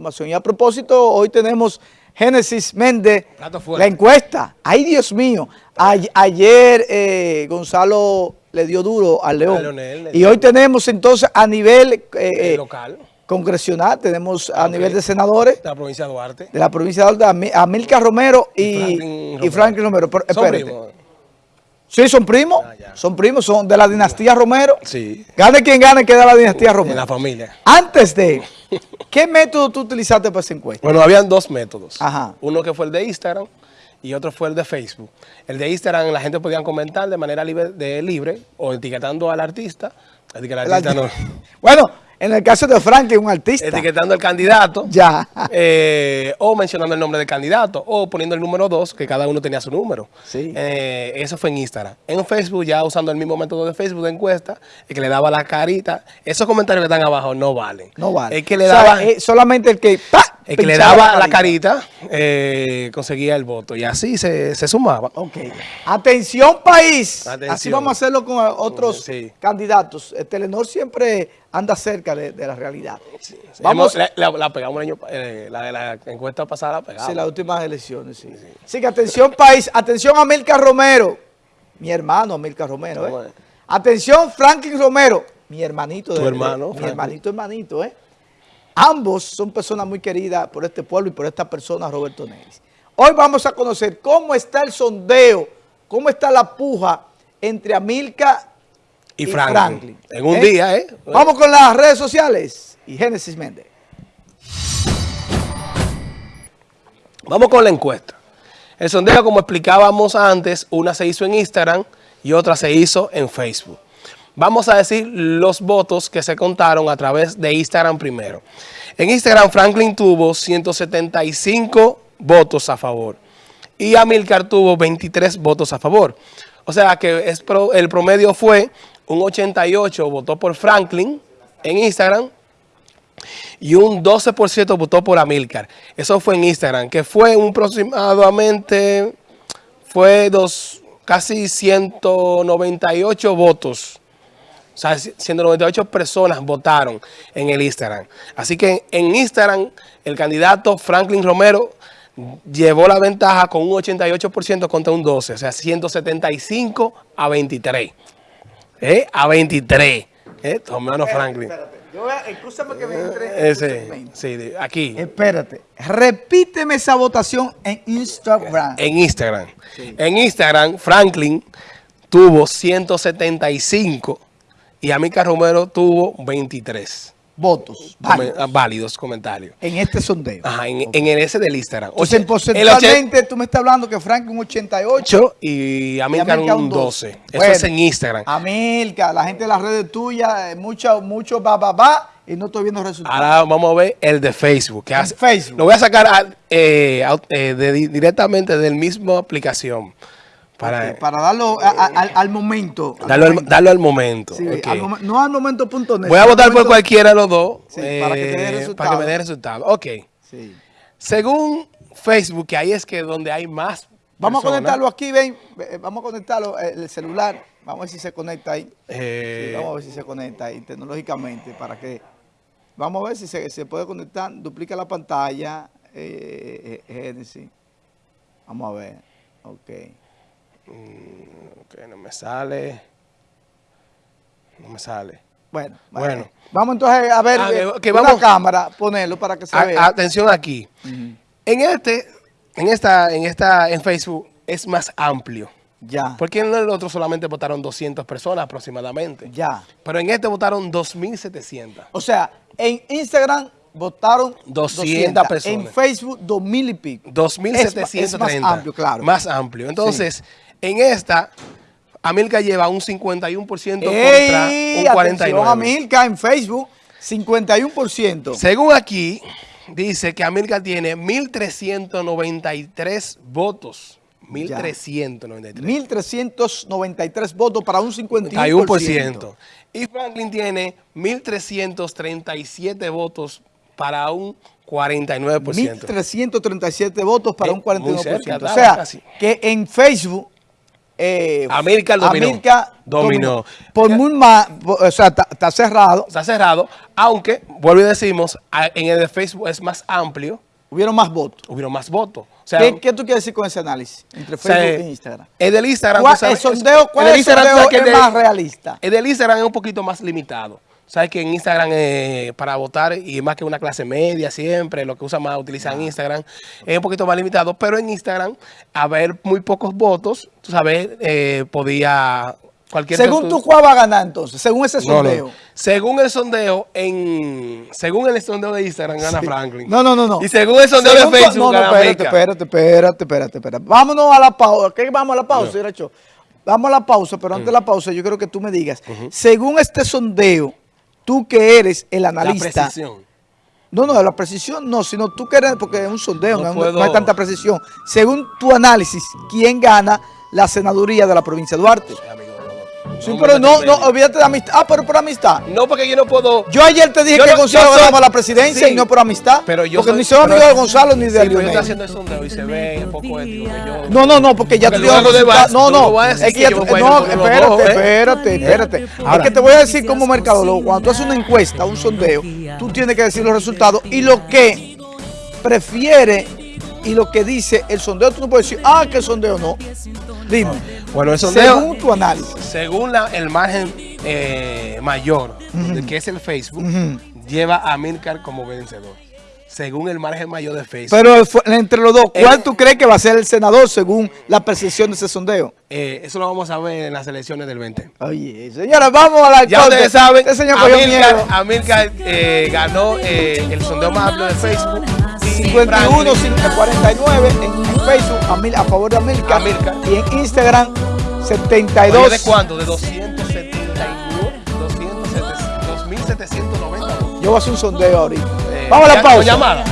información. Y a propósito, hoy tenemos Génesis Méndez, la encuesta. ¡Ay, Dios mío! ayer eh, Gonzalo le dio duro al León. y hoy tenemos entonces a nivel... Eh, eh, local congresional, tenemos a nivel de senadores. De la provincia de Duarte. De la provincia de Duarte, a Milka Romero y, y Franklin Romero. espérate. Sí, son primos, ah, son primos, son de la dinastía Romero. Sí. Gane quien gane, queda la dinastía Romero. De la familia. Antes de, ¿qué método tú utilizaste para esa encuesta? Bueno, habían dos métodos. Ajá. Uno que fue el de Instagram y otro fue el de Facebook. El de Instagram la gente podía comentar de manera libre, de libre o etiquetando al artista. Etiquetando al artista no. Bueno, en el caso de Frank, un artista. Etiquetando al candidato. Ya. Eh, o mencionando el nombre del candidato. O poniendo el número 2, que cada uno tenía su número. Sí. Eh, eso fue en Instagram. En Facebook, ya usando el mismo método de Facebook de encuesta, el que le daba la carita. Esos comentarios que están abajo no valen. No valen. El que le daba... solamente el que... El que le daba la carita, eh, conseguía el voto. Y así se, sumaba. Ok. Atención, país. Así vamos a hacerlo con otros candidatos. El Telenor siempre anda cerca de, la realidad. Vamos, la, pegamos el año, eh, la de la encuesta pasada la pegamos. Sí, las últimas elecciones, sí. Así que atención país, atención a Milka Romero, mi hermano Milka Romero, ¿eh? Atención Franklin Romero, mi hermanito. Tu hermano. mi hermanito, hermanito, ¿eh? Ambos son personas muy queridas por este pueblo y por esta persona, Roberto Neris. Hoy vamos a conocer cómo está el sondeo, cómo está la puja entre Amilca y, Franklin. En un ¿Eh? día, ¿eh? Vamos con las redes sociales y Génesis Méndez. Vamos con la encuesta. El sondeo, como explicábamos antes, una se hizo en Instagram y otra se hizo en Facebook. Vamos a decir los votos que se contaron a través de Instagram primero. En Instagram, Franklin tuvo 175 votos a favor y Amilcar tuvo 23 votos a favor. O sea que el promedio fue un 88 votó por Franklin en Instagram y un 12% votó por Amilcar. Eso fue en Instagram, que fue aproximadamente, fue dos, casi 198 votos. O sea, 198 personas votaron en el Instagram. Así que en Instagram, el candidato Franklin Romero llevó la ventaja con un 88% contra un 12%, o sea, 175 a 23. ¿Eh? A 23. ¿Eh? Tu hermano Franklin. Espérate. Yo voy a, escúchame que me entre. Ese, sí, aquí. Espérate. Repíteme esa votación en Instagram. En Instagram. En Instagram, Franklin tuvo 175 y Amica Romero tuvo 23 votos válidos. comentarios. En este sondeo. Ajá, en, en ese del Instagram. O sea, porcentualmente tú me estás hablando que Frank un 88 y Amilcar un 12. Eso es en Instagram. Amilcar, la gente de las redes tuyas, mucho, mucho va, va, va y no estoy viendo resultados. Ahora vamos a ver el de Facebook. Que hace, Facebook. Lo voy a sacar eh, eh, directamente del mismo aplicación. Para, para darlo al, momento. Darlo al, darlo al momento. no al momento.net. Voy a votar por cualquiera de los dos. para que te dé resultado. Para que me dé resultado. Ok. Según Facebook, que ahí es que donde hay más Vamos a conectarlo aquí, ven. Vamos a conectarlo, eh, el celular. Vamos a ver si se conecta ahí. Eh. vamos a ver si se conecta ahí tecnológicamente para que... Vamos a ver si se, se puede conectar. Duplica la pantalla. Eh, eh Vamos a ver. Ok. Mm, ok, no me sale. No me sale. Bueno, bueno. Vamos entonces a ver ah, que vamos, una cámara, ponerlo para que se vea. Atención aquí. En este, en esta, en esta, en Facebook es más amplio. Ya. Porque en el otro solamente votaron 200 personas aproximadamente. Ya. Pero en este votaron 2.700. O sea, en Instagram votaron 200, personas. En Facebook, 2.000 y pico. 2.730. Es, más amplio, claro. Más amplio. Entonces... En esta, Amilca lleva un 51% contra un 49%. Amilca en Facebook, 51%. Según aquí, dice que Amilca tiene 1.393 votos. 1.393. 1.393 votos para un 51%. Y Franklin tiene 1.337 votos para un 49%. 1.337 votos para eh, un 49%. o sea, que en Facebook eh, Amílcar dominó. Amílcar Dominó. Por muy más, o sea, está, cerrado. Está cerrado, aunque, vuelvo y decimos, en el de Facebook es más amplio, Hubieron más votos. hubieron más votos. O sea, ¿Qué, qué tú quieres decir con ese análisis entre o sea, Facebook e Instagram? El del Instagram, ¿Cuál, tú sabes, el sondeo, es- ¿cuál el es sondeo es más realista? El del Instagram es un poquito más limitado. Sabes que en Instagram eh, para votar, y más que una clase media siempre, lo que usan más, Ah. utilizan Instagram, es un poquito más limitado, pero en Instagram, a ver muy pocos votos, tú sabes, eh, podía cualquier... Según tú ¿cuál va a ganar entonces? Según ese No, no. sondeo. Según el sondeo, en según el sondeo de Instagram gana Franklin. No, no, no, no. Y según el sondeo Según de Facebook No, no, gana espérate, América. espérate, espérate, espérate, espérate. Vámonos a la pausa. ¿Qué vamos a la pausa, Iracho? Vamos a la pausa, pero antes de la pausa yo creo que tú me digas, según este sondeo, tú que eres el La analista, precisión. no, no, la precisión no, sino tú que eres, porque es un sondeo, No no, es- puedo- no hay tanta precisión. Según tu análisis, ¿quién gana la senaduría de la provincia de Duarte? Amigo, no, no. Sí, pero no, no, olvídate de amistad. Ah, pero por amistad. No, porque yo no puedo... Yo ayer te dije Yo que no- Gonzalo soy- ganaba la presidencia Sí. y no por amistad. Pero yo porque soy- ni soy pero- amigo de Gonzalo ni de Sí, pero yo Lionel. estoy haciendo el sondeo y se ve poco ético yo... No, no, no, porque ya Porque te digo No, no no, es que ya no, espérate, ¿eh? espérate, espérate. Ahora- es que te voy a decir como mercadólogo, cuando tú haces una encuesta, un sondeo, tú tienes que decir los resultados y lo que prefiere y lo que dice el sondeo, tú no puedes decir, ah, que el sondeo no. Dime, Bueno, sondeo... según tu análisis. Según la- el margen eh, mayor, que es el Facebook, lleva a Milcar como vencedor. Según el margen mayor de Facebook. Pero entre los dos, ¿cuál Eh, tú crees que va a ser el senador según la percepción de ese sondeo? Eh, eso lo vamos a ver en las elecciones del 20. Oye, señores, vamos a la Ya ustedes saben, Este señor. Amílcar, eh, ganó eh, el sondeo más amplio de Facebook. Y 51, Franklin- 49 en, Facebook a, mil- a favor de América. Amílcar. Y en Instagram, Oye, 72. ¿De cuánto? De 279, 200, 2790 votos. Yo voy a hacer un sondeo ahorita. Eh, Vamos a la pausa. llamada.